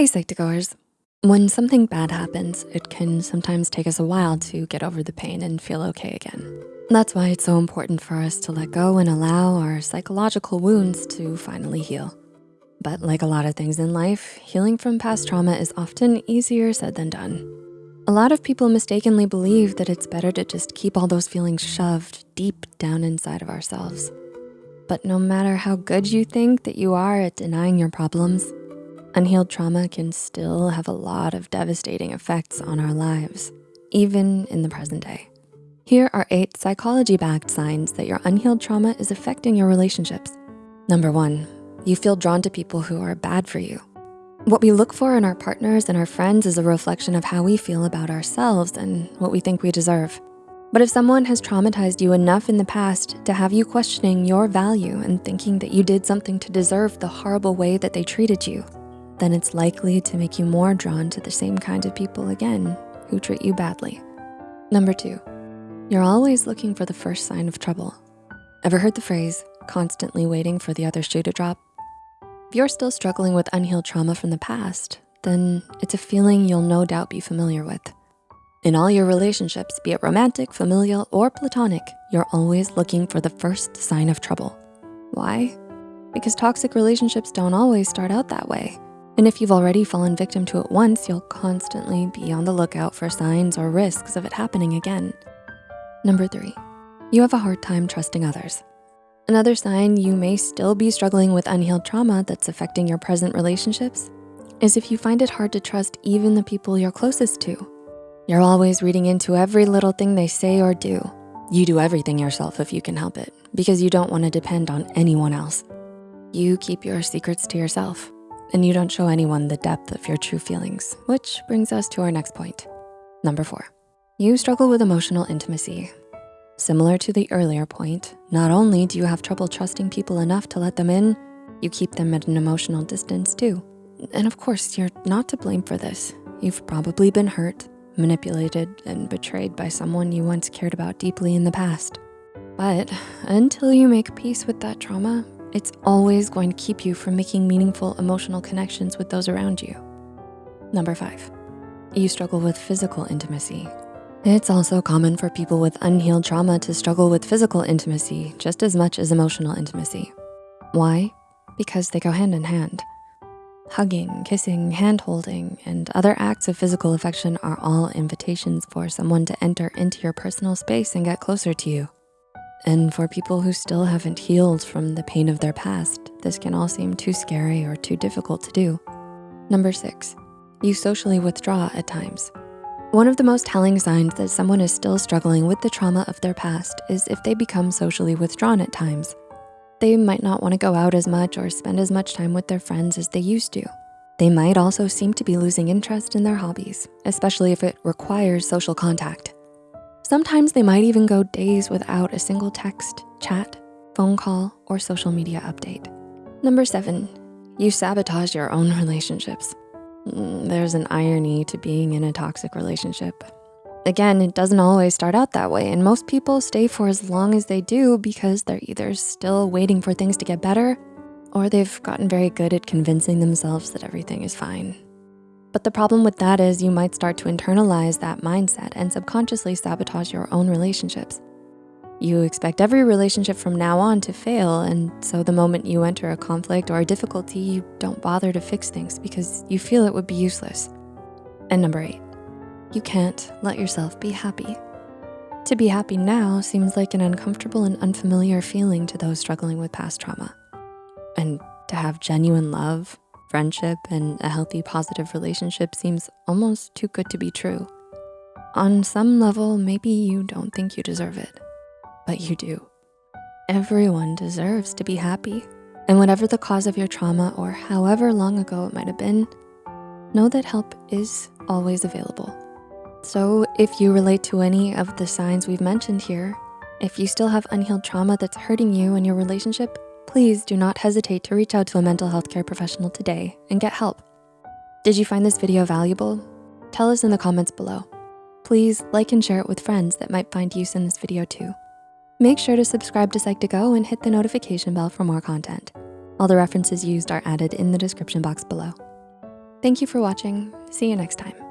Hey Psych2Goers. When something bad happens, it can sometimes take us a while to get over the pain and feel okay again. That's why it's so important for us to let go and allow our psychological wounds to finally heal. But like a lot of things in life, healing from past trauma is often easier said than done. A lot of people mistakenly believe that it's better to just keep all those feelings shoved deep down inside of ourselves. But no matter how good you think that you are at denying your problems, Unhealed trauma can still have a lot of devastating effects on our lives, even in the present day. Here are eight psychology-backed signs that your unhealed trauma is affecting your relationships. Number one, you feel drawn to people who are bad for you. What we look for in our partners and our friends is a reflection of how we feel about ourselves and what we think we deserve. But if someone has traumatized you enough in the past to have you questioning your value and thinking that you did something to deserve the horrible way that they treated you, then it's likely to make you more drawn to the same kind of people again who treat you badly. Number two, you're always looking for the first sign of trouble. Ever heard the phrase, constantly waiting for the other shoe to drop? If you're still struggling with unhealed trauma from the past, then it's a feeling you'll no doubt be familiar with. In all your relationships, be it romantic, familial, or platonic, you're always looking for the first sign of trouble. Why? Because toxic relationships don't always start out that way. And if you've already fallen victim to it once, you'll constantly be on the lookout for signs or risks of it happening again. Number three, you have a hard time trusting others. Another sign you may still be struggling with unhealed trauma that's affecting your present relationships is if you find it hard to trust even the people you're closest to. You're always reading into every little thing they say or do. You do everything yourself if you can help it because you don't wanna depend on anyone else. You keep your secrets to yourself and you don't show anyone the depth of your true feelings, which brings us to our next point. Number four, you struggle with emotional intimacy. Similar to the earlier point, not only do you have trouble trusting people enough to let them in, you keep them at an emotional distance too. And of course, you're not to blame for this. You've probably been hurt, manipulated, and betrayed by someone you once cared about deeply in the past. But until you make peace with that trauma, it's always going to keep you from making meaningful emotional connections with those around you. Number five, you struggle with physical intimacy. It's also common for people with unhealed trauma to struggle with physical intimacy just as much as emotional intimacy. Why? Because they go hand in hand. Hugging, kissing, hand-holding, and other acts of physical affection are all invitations for someone to enter into your personal space and get closer to you. And for people who still haven't healed from the pain of their past, this can all seem too scary or too difficult to do. Number six, you socially withdraw at times. One of the most telling signs that someone is still struggling with the trauma of their past is if they become socially withdrawn at times. They might not wanna go out as much or spend as much time with their friends as they used to. They might also seem to be losing interest in their hobbies, especially if it requires social contact. Sometimes they might even go days without a single text, chat, phone call, or social media update. Number seven, you sabotage your own relationships. Mm, there's an irony to being in a toxic relationship. Again, it doesn't always start out that way and most people stay for as long as they do because they're either still waiting for things to get better or they've gotten very good at convincing themselves that everything is fine. But the problem with that is you might start to internalize that mindset and subconsciously sabotage your own relationships. You expect every relationship from now on to fail, and so the moment you enter a conflict or a difficulty, you don't bother to fix things because you feel it would be useless. And number eight, you can't let yourself be happy. To be happy now seems like an uncomfortable and unfamiliar feeling to those struggling with past trauma. And to have genuine love, friendship and a healthy positive relationship seems almost too good to be true. On some level, maybe you don't think you deserve it, but you do. Everyone deserves to be happy. And whatever the cause of your trauma or however long ago it might have been, know that help is always available. So if you relate to any of the signs we've mentioned here, if you still have unhealed trauma that's hurting you in your relationship, please do not hesitate to reach out to a mental health care professional today and get help. Did you find this video valuable? Tell us in the comments below. Please like and share it with friends that might find use in this video too. Make sure to subscribe to Psych2Go and hit the notification bell for more content. All the references used are added in the description box below. Thank you for watching. See you next time.